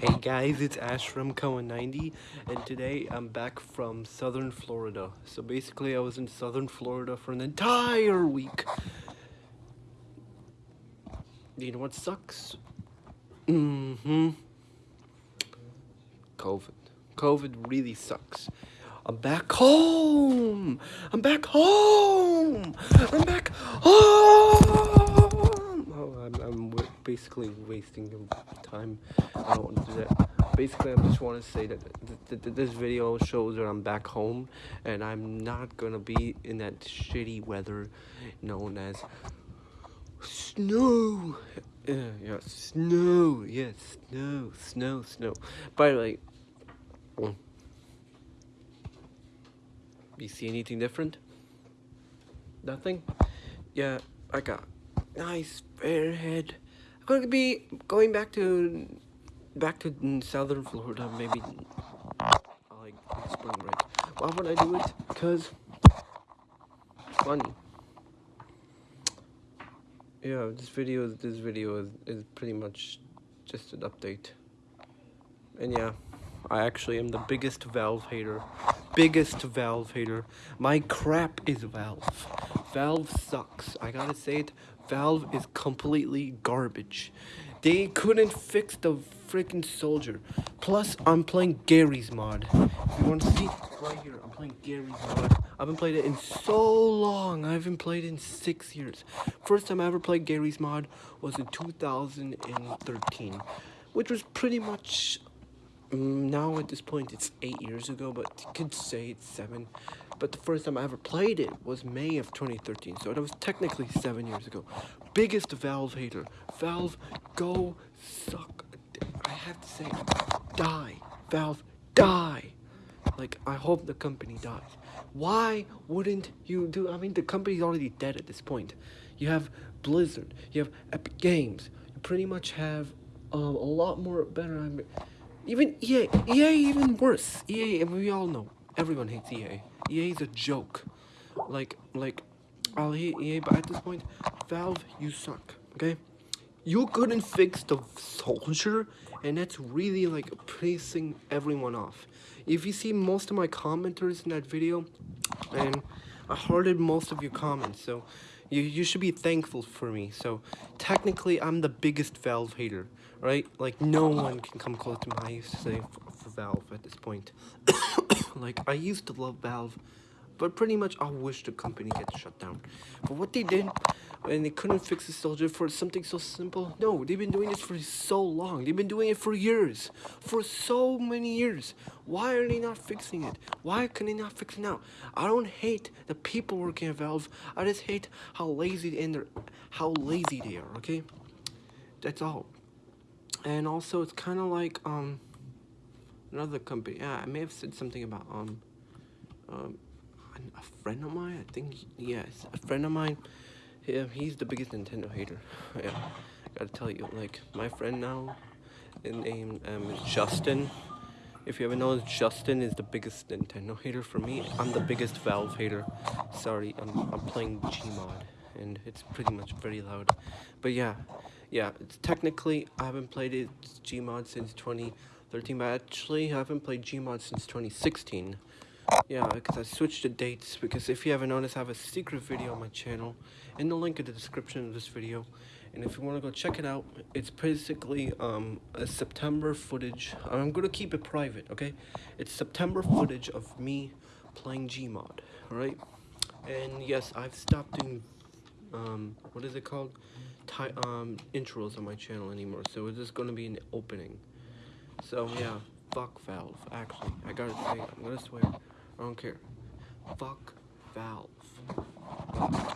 Hey guys, it's Ash from Cohen90, and today I'm back from southern Florida. So basically, I was in southern Florida for an entire week. You know what sucks? Mm hmm. COVID. COVID really sucks. I'm back home! I'm back home! I'm back home! Oh, I'm, I'm basically wasting time. I don't want to do that. Basically, I just want to say that th th this video shows that I'm back home and I'm not gonna be in that shitty weather known as snow. Yeah, yeah, snow. Yes, snow, snow, snow. By the way, you see anything different? Nothing? Yeah, I got nice fair head. I'm gonna be going back to back to southern Florida, maybe like spring break. Why would I do it? Because it's funny. Yeah, this video this video is, is pretty much just an update. And yeah, I actually am the biggest Valve hater. Biggest Valve hater. My crap is Valve. Valve sucks. I gotta say it. Valve is completely garbage. They couldn't fix the freaking soldier. Plus, I'm playing Garry's mod. If you want to see right here, I'm playing Garry's mod. I haven't played it in so long. I haven't played in six years. First time I ever played Garry's mod was in 2013, which was pretty much now at this point it's eight years ago, but could say it's seven. But the first time I ever played it was May of 2013, so that was technically seven years ago. Biggest Valve hater. Valve, go suck. I have to say, die. Valve, die. Like, I hope the company dies. Why wouldn't you do? I mean, the company's already dead at this point. You have Blizzard, you have Epic Games, you pretty much have um, a lot more better. I mean, even EA, EA even worse. EA, we all know. Everyone hates EA. EA is a joke. Like, like, I'll hate EA, but at this point, Valve, you suck, okay? You couldn't fix the soldier, and that's really, like, pissing everyone off. If you see most of my commenters in that video, and I hearted most of your comments, so you, you should be thankful for me. So, technically, I'm the biggest Valve hater right? Like, no one can come close to my I used to say for, for Valve at this point. like, I used to love Valve, but pretty much I wish the company gets shut down. But what they did, and they couldn't fix the soldier for something so simple. No, they've been doing this for so long. They've been doing it for years. For so many years. Why are they not fixing it? Why can they not fix it now? I don't hate the people working at Valve. I just hate how lazy and how lazy they are, okay? That's all and also it's kind of like um another company yeah i may have said something about um um a friend of mine i think yes a friend of mine yeah he's the biggest nintendo hater. Yeah i gotta tell you like my friend now his name um justin. If you ever know justin is the biggest nintendo hater for me. I'm the biggest valve hater. Sorry i'm, I'm playing gmod and it's pretty much very loud. But yeah yeah, technically, I haven't played it Gmod since 2013, but actually I haven't played Gmod since 2016. Yeah, because I switched the dates, because if you haven't noticed, I have a secret video on my channel, in the link in the description of this video, and if you want to go check it out, it's basically um, a September footage, I'm going to keep it private, okay? It's September footage of me playing Gmod, alright? And yes, I've stopped doing, um, what is it called? um, intros on my channel anymore, so it's just gonna be an opening. So yeah, fuck Valve. Actually, I gotta say, I'm gonna swear. I don't care. Fuck Valve.